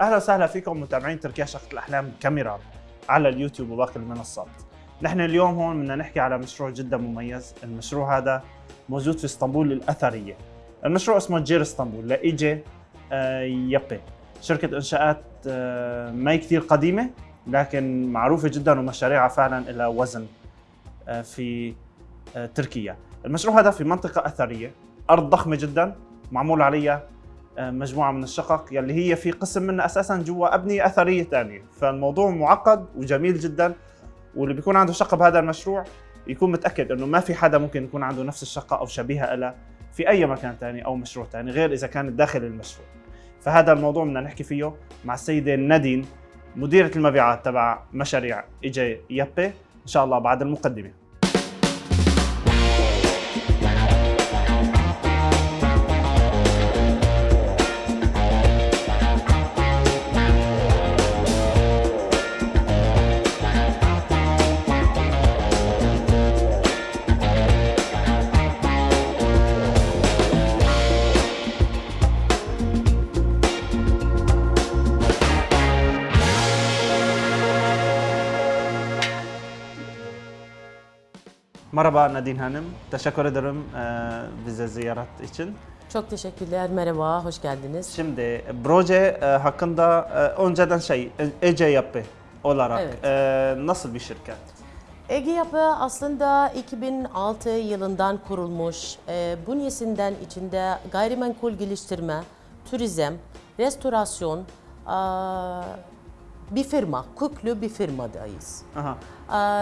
أهلا وسهلا فيكم متابعين تركيا شقة الأحلام كاميرا على اليوتيوب وباقي المنصات. نحن اليوم هون بدنا نحكي على مشروع جدا مميز، المشروع هذا موجود في إسطنبول الأثرية. المشروع اسمه جير إسطنبول لايجي آه، يابي. شركة إنشاءات آه، ما كثير قديمة لكن معروفة جدا ومشاريعها فعلا لها وزن آه، في تركيا. المشروع هذا في منطقة أثرية، أرض ضخمة جدا معمول عليها آه، مجموعة من الشقق يلي هي في قسم منها أساسا جوا أبنية أثرية ثانية، فالموضوع معقد وجميل جدا واللي بيكون عنده شقة بهذا المشروع يكون متأكد إنه ما في حدا ممكن يكون عنده نفس الشقة أو شبيهة لها في أي مكان ثاني أو مشروع ثاني غير إذا كانت داخل المشروع. فهذا الموضوع بدنا نحكي فيه مع السيدة نادين مديرة المبيعات تبع مشاريع إيجي يابي إن شاء الله بعد المقدمة. Merhaba Nadine Hanım. Teşekkür ederim e, bize ziyaret için. Çok teşekkürler, merhaba, hoş geldiniz. Şimdi proje e, hakkında e, önceden şey e, Ece Yapı olarak Evet. e, nasıl bir şirket? Ege Yapı aslında 2006 yılından kurulmuş. E, bünyesinden içinde gayrimenkul geliştirme, turizm, restorasyon, e, bir firma, köklü bir firmadayız. Aha.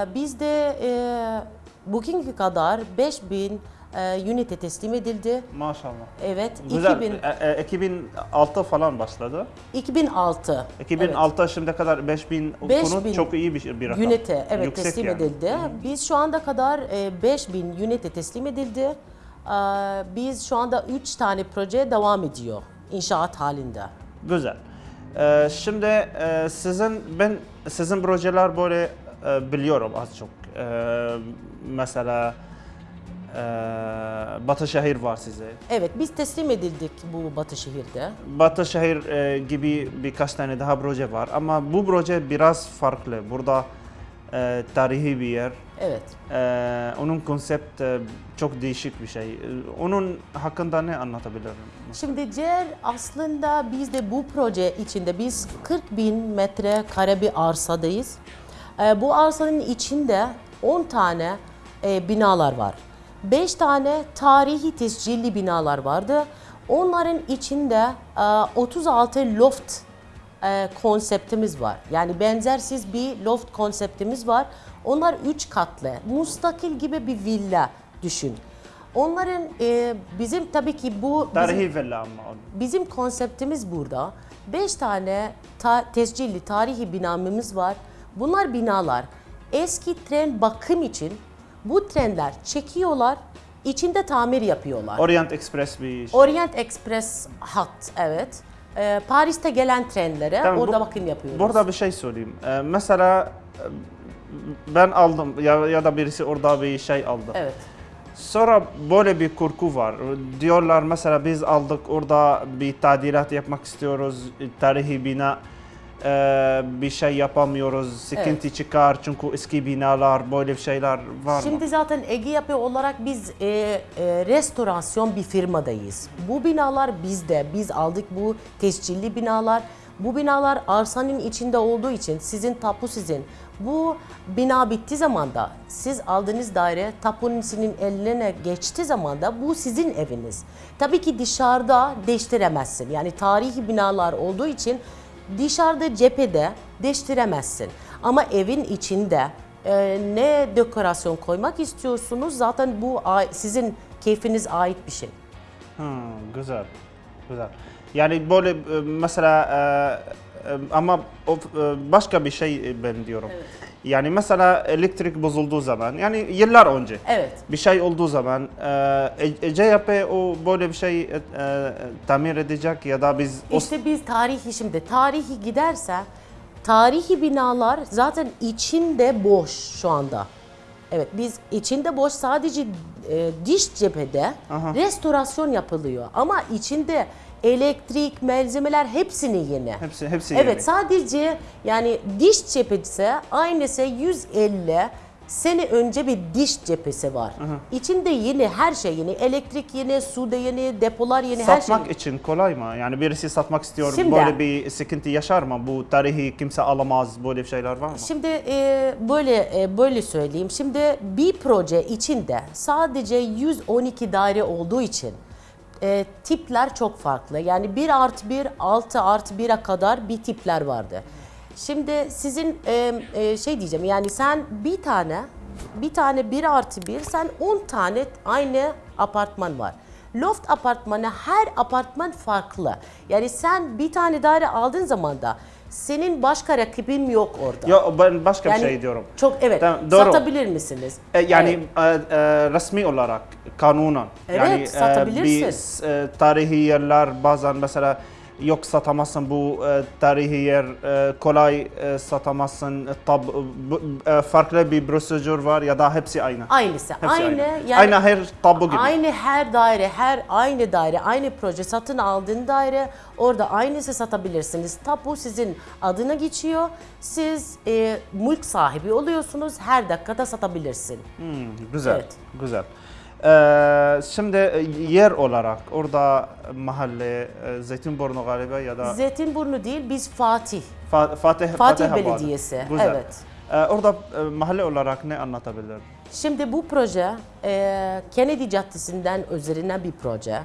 E, biz de e, bugünkü kadar 5000 e, ünite teslim edildi. Maşallah. Evet, Güzel. 2000, E, e, 2006 falan başladı. 2006. 2006 şimdiye kadar 5000 5000 konut çok iyi bir, bir rakam. Ünite evet Yüksek teslim yani. edildi. Biz şu anda kadar e, 5000 ünite teslim edildi. E, Biz şu anda 3 tane proje devam ediyor inşaat halinde. Güzel. E, şimdi e, sizin ben sizin projeler böyle e, biliyorum az çok. E, mesela e, Batışehir var size. Evet biz teslim edildik bu Batı şehirde. Batışehir e, gibi birkaç tane daha proje var ama bu proje biraz farklı. Burada e, tarihi bir yer. Evet. E, onun konsept e, çok değişik bir şey. E, Onun hakkında ne anlatabilirim? Şimdi CER aslında biz de bu proje içinde biz 40 bin metre kare bir arsadayız. E, Bu arsanın içinde 10 tane e, binalar var. 5 tane tarihi tescilli binalar vardı. Onların içinde e, 36 loft e, konseptimiz var. Yani benzersiz bir loft konseptimiz var. Onlar 3 katlı, mustakil gibi bir villa düşün. Onların e, bizim tabii ki bu bizim- Tarihi villa ama. Bizim konseptimiz burada. 5 tane ta- tescilli tarihi binamız var. Bunlar binalar eski tren bakım için bu trenler çekiyorlar, içinde tamir yapıyorlar. Orient Express bir şey. Orient Express hat, evet. Ee, Paris'te gelen trenlere Tamam, orada bu- bakım yapıyoruz. Burada bir şey söyleyeyim. E, mesela e, ben aldım ya, ya da birisi orada bir şey aldı. Evet. Sonra böyle bir korku var. Diyorlar mesela biz aldık orada bir tadilat yapmak istiyoruz. Tarihi bina bir şey yapamıyoruz. Sıkıntı çıkar çünkü eski binalar böyle bir şeyler var mı? Şimdi zaten Ege Yapı olarak biz e, e, restorasyon bir firmadayız. Bu binalar bizde. Biz aldık bu tescilli binalar. Bu binalar arsanın içinde olduğu için sizin tapu sizin. Bu bina bittiği zaman da siz aldığınız daire tapunun sizin eline geçtiği zaman da bu sizin eviniz. Tabii ki dışarıda değiştiremezsin. Yani tarihi binalar olduğu için dışarıda cephede değiştiremezsin. Ama evin içinde e, ne dekorasyon koymak istiyorsunuz zaten bu sizin keyfiniz ait bir şey. Hmm, güzel. Güzel. Yani böyle e, mesela e, ama e, başka bir şey e, ben diyorum. Yani mesela elektrik bozulduğu zaman yani yıllar önce Evet. bir şey olduğu zaman e, E- Yapı o böyle bir şey e, tamir edecek ya da biz İşte biz tarihi şimdi tarihi giderse tarihi binalar zaten içinde boş şu anda. Evet biz içinde boş sadece e, diş cephede Aha. restorasyon yapılıyor ama içinde elektrik, malzemeler hepsini yeni. hepsi hepsi Evet yeni. sadece yani diş cephesi aynısı 150 sene önce bir diş cephesi var. İçinde yeni her şey yeni. Elektrik yeni, su da yeni, depolar yeni her şey. Satmak için kolay mı? Yani birisi satmak istiyor, Şimdi- böyle bir sıkıntı yaşar mı? Bu tarihi kimse alamaz, böyle bir şeyler var mı? Şimdi e, böyle e, böyle söyleyeyim. Şimdi bir proje içinde sadece 112 daire olduğu için e, tipler çok farklı. Yani 1 artı 1, 6 artı 1'e kadar bir tipler vardı. Şimdi sizin e, e, şey diyeceğim yani sen bir tane bir tane 1 artı 1 sen 10 tane aynı apartman var. Loft apartmanı her apartman farklı. Yani sen bir tane daire aldığın zaman da senin başka rakibin yok orada. Ya ben başka yani bir şey diyorum. Çok evet. Tamam, doğru. Satabilir misiniz? E, Yani Evet. e, e, resmi olarak kanunen. Evet, yani e, satabilirsin. bir e, tarihi yerler bazen mesela yok satamazsın bu e, tarihi yer e, kolay e, satamazsın tab bu- e, farklı bir prosedür var ya da hepsi aynı. Aynısı. Hepsi aynı. Yani aynı her tabu gibi. Aynı her daire, her aynı daire, aynı proje satın aldığın daire orada aynısı satabilirsiniz. Tapu sizin adına geçiyor. Siz e, mülk sahibi oluyorsunuz. Her dakikada satabilirsin. Hmm, güzel. Evet. Güzel. E, şimdi e, yer olarak orada mahalle e, Zeytinburnu galiba ya da Zeytinburnu değil, biz Fatih. Fa- Fatih Fatih. Belediyesi, Güzel. evet. E, orada e, mahalle olarak ne anlatabilir? Şimdi bu proje e, Kennedy Caddesi'nden üzerine bir proje.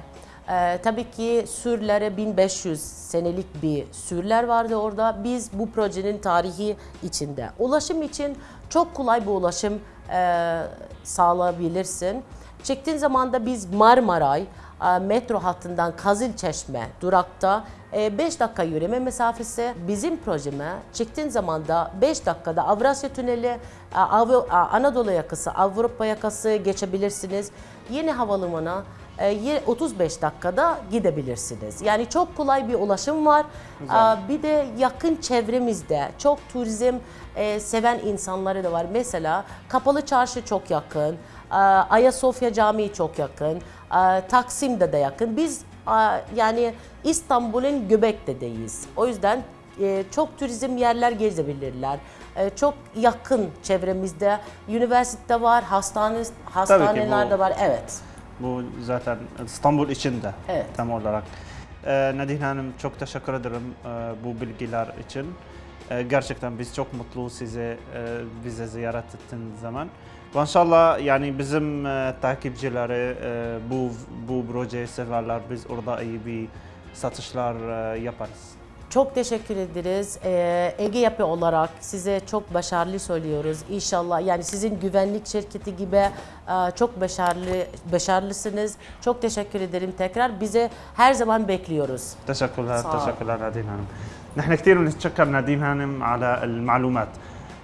E, tabii ki sürlere 1500 senelik bir sürler vardı orada. Biz bu projenin tarihi içinde. Ulaşım için çok kolay bir ulaşım e, sağlayabilirsin. Çektiğin zaman da biz Marmaray e, metro hattından Kazılçeşme durakta 5 dakika yürüme mesafesi bizim projeme çıktığın zaman da 5 dakikada Avrasya Tüneli, e, Av- e, Anadolu yakası, Avrupa yakası geçebilirsiniz. Yeni havalimanı e, 35 dakikada gidebilirsiniz. Yani çok kolay bir ulaşım var. E, Bir de yakın çevremizde çok turizm e, seven insanları da var. Mesela Kapalı Çarşı çok yakın. e, Ayasofya Camii çok yakın. e, Taksim'de de yakın. Biz yani İstanbul'un Göbek'tedeyiz. O yüzden çok turizm yerler gezebilirler. Çok yakın çevremizde üniversite var, hastane hastaneler de var. Evet. Bu zaten İstanbul içinde Evet. tam olarak. Ee, Nadine Hanım çok teşekkür ederim e, bu bilgiler için. E, gerçekten biz çok mutlu size e, bize ziyaret ettiğiniz zaman. Ve inşallah yani bizim e, takipçileri e, bu bu projeyi severler. Biz orada iyi bir satışlar e, yaparız. Çok teşekkür ederiz. Ee, Ege Yapı olarak size çok başarılı söylüyoruz. İnşallah yani sizin güvenlik şirketi gibi e, çok başarılı başarılısınız. Çok teşekkür ederim tekrar. Bize her zaman bekliyoruz. تشكرها صعب. تشكرها نادين هانم نحن كثير بنتشكر نادين هانم على المعلومات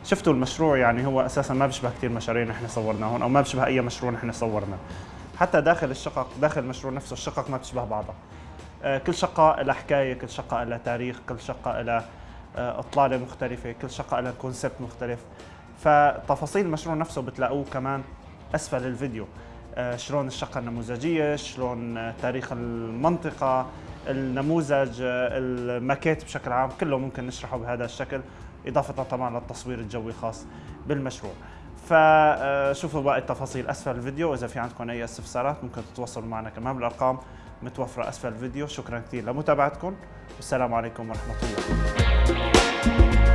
شفتوا المشروع يعني هو اساسا ما بيشبه كثير مشاريع نحن صورناهم او ما بيشبه اي مشروع نحن صورناه حتى داخل الشقق داخل المشروع نفسه الشقق ما بتشبه بعضها آه، كل شقة لها حكاية كل شقة لها تاريخ كل شقة لها آه، إطلالة مختلفة كل شقة لها كونسبت مختلف. فتفاصيل المشروع نفسه بتلاقوه كمان أسفل الفيديو. آه، شلون الشقة النموذجية شلون آه، تاريخ المنطقة النموذج آه، الماكيت بشكل عام كله ممكن نشرحه بهذا الشكل إضافة طبعا للتصوير الجوي خاص بالمشروع. فشوفوا باقي التفاصيل أسفل الفيديو. واذا في عندكم أي استفسارات ممكن تتواصلوا معنا كمان بالأرقام متوفرة أسفل الفيديو. شكرا كثير لمتابعتكم. والسلام عليكم ورحمة الله.